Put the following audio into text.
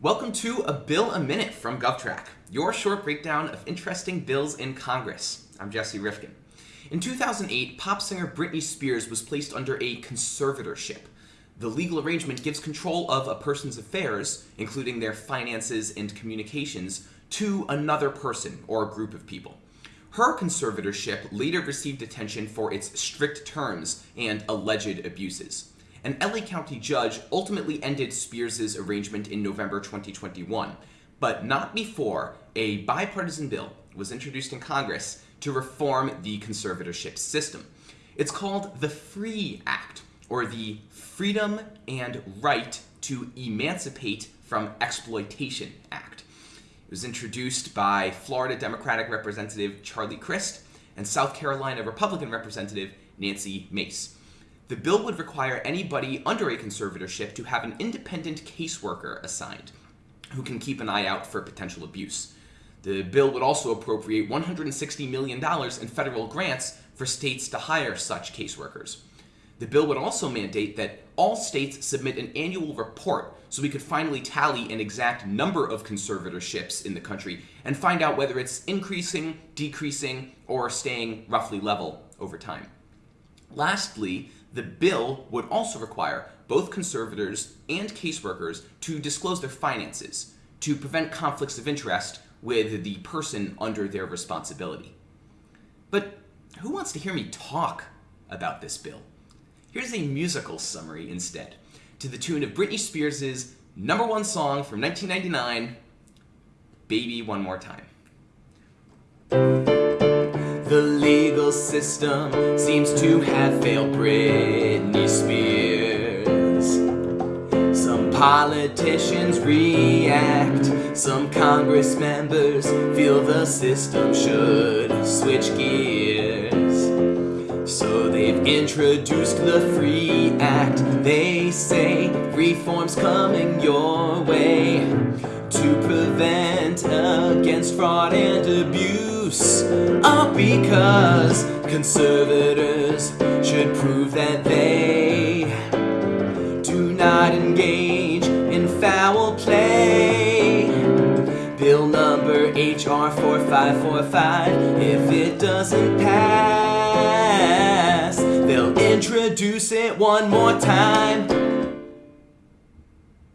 Welcome to A Bill a Minute from GovTrack, your short breakdown of interesting bills in Congress. I'm Jesse Rifkin. In 2008, pop singer Britney Spears was placed under a conservatorship. The legal arrangement gives control of a person's affairs, including their finances and communications, to another person or group of people. Her conservatorship later received attention for its strict terms and alleged abuses an LA County judge ultimately ended Spears' arrangement in November 2021, but not before a bipartisan bill was introduced in Congress to reform the conservatorship system. It's called the FREE Act, or the Freedom and Right to Emancipate from Exploitation Act. It was introduced by Florida Democratic Representative Charlie Crist and South Carolina Republican Representative Nancy Mace. The bill would require anybody under a conservatorship to have an independent caseworker assigned who can keep an eye out for potential abuse. The bill would also appropriate $160 million in federal grants for states to hire such caseworkers. The bill would also mandate that all states submit an annual report so we could finally tally an exact number of conservatorships in the country and find out whether it's increasing, decreasing, or staying roughly level over time. Lastly, the bill would also require both conservators and caseworkers to disclose their finances to prevent conflicts of interest with the person under their responsibility. But who wants to hear me talk about this bill? Here's a musical summary instead, to the tune of Britney Spears' number one song from 1999, Baby One More Time. The legal system seems to have failed Britney Spears. Some politicians react, some Congress members feel the system should switch gears. So they've introduced the Free Act. They say reforms coming your way to prevent against fraud and abuse. All because conservators should prove that they do not engage in foul play. Bill number HR 4545, if it doesn't pass, they'll introduce it one more time.